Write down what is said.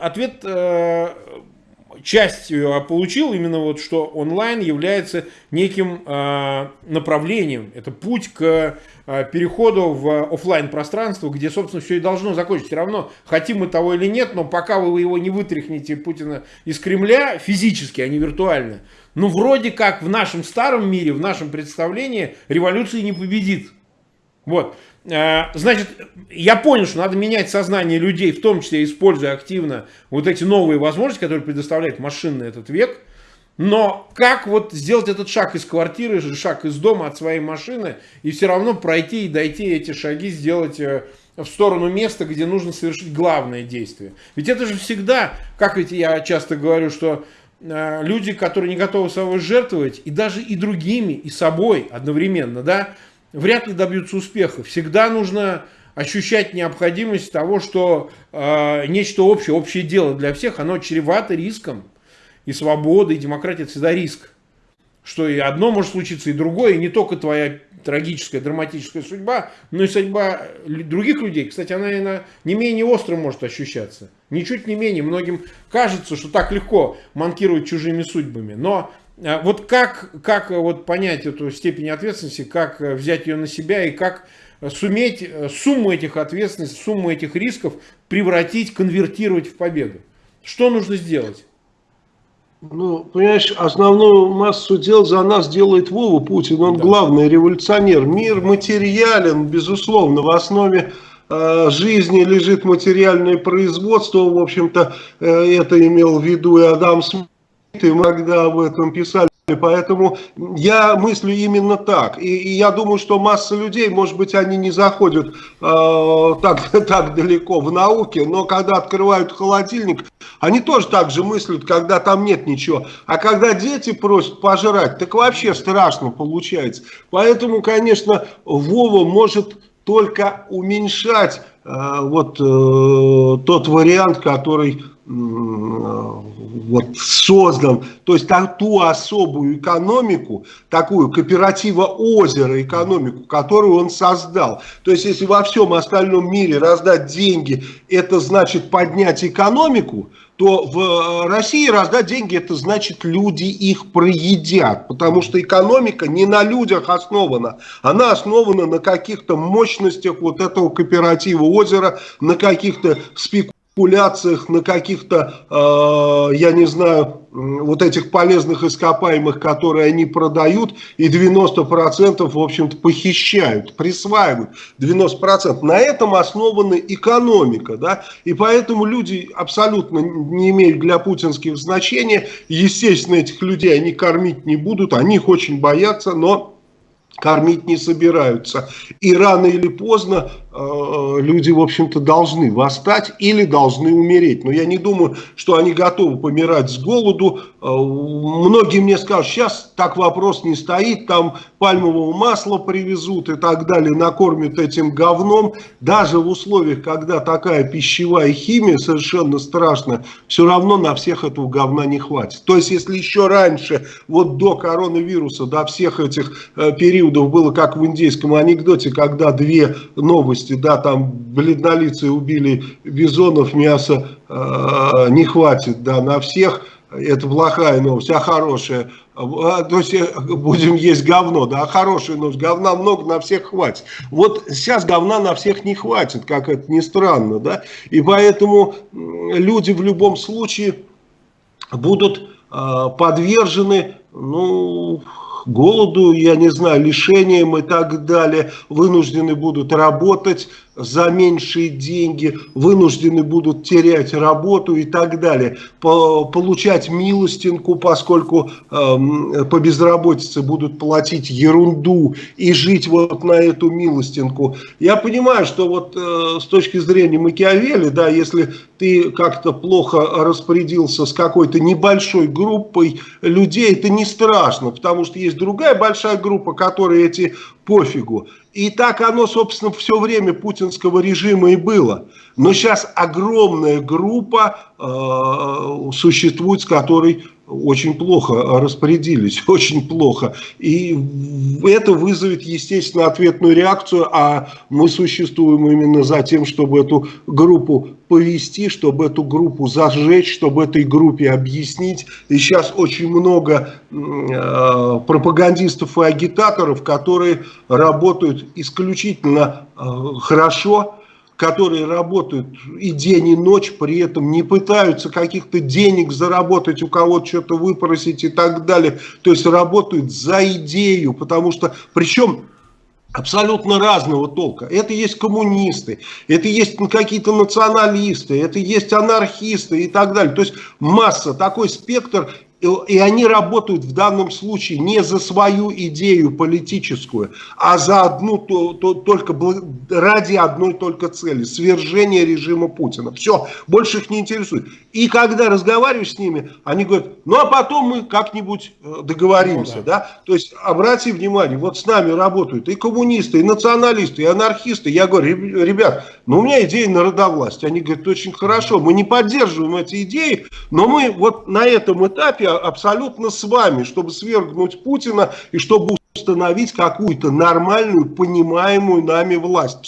ответ э, частью получил именно вот, что онлайн является неким э, направлением. Это путь к э, переходу в офлайн пространство, где, собственно, все и должно закончиться. Все равно, хотим мы того или нет, но пока вы его не вытряхнете Путина из Кремля физически, а не виртуально, ну, вроде как в нашем старом мире, в нашем представлении революции не победит. Вот. Э, значит, я понял, что надо менять сознание людей, в том числе используя активно вот эти новые возможности, которые предоставляет машинный этот век. Но как вот сделать этот шаг из квартиры, шаг из дома от своей машины и все равно пройти и дойти эти шаги, сделать э, в сторону места, где нужно совершить главное действие. Ведь это же всегда, как ведь я часто говорю, что э, люди, которые не готовы собой жертвовать, и даже и другими, и собой одновременно, да, вряд ли добьются успеха. Всегда нужно ощущать необходимость того, что э, нечто общее, общее дело для всех, оно чревато риском. И свобода, и демократия – это всегда риск. Что и одно может случиться, и другое, и не только твоя трагическая, драматическая судьба, но и судьба других людей. Кстати, она наверное, не менее остро может ощущаться. Ничуть не менее. Многим кажется, что так легко манкировать чужими судьбами. Но вот как, как вот понять эту степень ответственности, как э, взять ее на себя и как суметь э, сумму этих ответственностей, сумму этих рисков превратить, конвертировать в победу? Что нужно сделать? Ну, понимаешь, основную массу дел за нас делает Вова Путин. Он да. главный революционер. Мир материален, безусловно. В основе э, жизни лежит материальное производство. В общем-то, э, это имел в виду и Адам Смит мы когда об этом писали, поэтому я мыслю именно так. И, и я думаю, что масса людей, может быть, они не заходят э, так, так далеко в науке, но когда открывают холодильник, они тоже так же мыслят, когда там нет ничего. А когда дети просят пожрать, так вообще страшно получается. Поэтому, конечно, Вова может только уменьшать э, вот э, тот вариант, который вот создан, то есть ту особую экономику, такую кооператива озера экономику, которую он создал. То есть если во всем остальном мире раздать деньги, это значит поднять экономику, то в э, России раздать деньги, это значит люди их проедят, потому что экономика не на людях основана, она основана на каких-то мощностях вот этого кооператива озера, на каких-то спекуляциях спекуляциях, на каких-то, э, я не знаю, вот этих полезных ископаемых, которые они продают, и 90% в общем-то похищают, присваивают 90%. На этом основана экономика, да, и поэтому люди абсолютно не имеют для путинских значения, естественно, этих людей они кормить не будут, они их очень боятся, но кормить не собираются. И рано или поздно люди, в общем-то, должны восстать или должны умереть. Но я не думаю, что они готовы помирать с голоду. Э, многие мне скажут, сейчас так вопрос не стоит, там пальмового масла привезут и так далее, накормят этим говном. Даже в условиях, когда такая пищевая химия совершенно страшная, все равно на всех этого говна не хватит. То есть, если еще раньше, вот до коронавируса, до всех этих э, периодов было как в индейском анекдоте, когда две новости, да, там бледнолицые убили бизонов, мяса э, не хватит, да, на всех, это плохая новость, а хорошая, а, то есть э, будем есть говно, да, а хорошая новость, говна много, на всех хватит. Вот сейчас говна на всех не хватит, как это ни странно, да, и поэтому люди в любом случае будут э, подвержены, ну, голоду, я не знаю, лишениям и так далее, вынуждены будут работать за меньшие деньги, вынуждены будут терять работу и так далее, получать милостинку, поскольку э, по безработице будут платить ерунду и жить вот на эту милостинку. Я понимаю, что вот э, с точки зрения Макиавелли, да, если ты как-то плохо распорядился с какой-то небольшой группой людей, это не страшно, потому что есть другая большая группа, которая эти пофигу. И так оно, собственно, все время путинского режима и было. Но сейчас огромная группа э, существует, с которой очень плохо распорядились, очень плохо. И это вызовет, естественно, ответную реакцию, а мы существуем именно за тем, чтобы эту группу повести, чтобы эту группу зажечь, чтобы этой группе объяснить. И сейчас очень много э, пропагандистов и агитаторов, которые работают исключительно э, хорошо, которые работают и день, и ночь, при этом не пытаются каких-то денег заработать, у кого-то что-то выпросить и так далее. То есть работают за идею, потому что, причем абсолютно разного толка. Это есть коммунисты, это есть какие-то националисты, это есть анархисты и так далее. То есть масса, такой спектр, и они работают в данном случае не за свою идею политическую, а за одну то, то, только ради одной только цели свержения режима Путина. Все, больше их не интересует. И когда разговариваешь с ними, они говорят, ну а потом мы как-нибудь э, договоримся, ну, да. да? То есть обрати внимание, вот с нами работают и коммунисты, и националисты, и анархисты. Я говорю, ребят, ну у меня идея народовластия. Они говорят, очень хорошо, мы не поддерживаем эти идеи, но мы вот на этом этапе абсолютно с вами, чтобы свергнуть Путина и чтобы установить какую-то нормальную, понимаемую нами власть.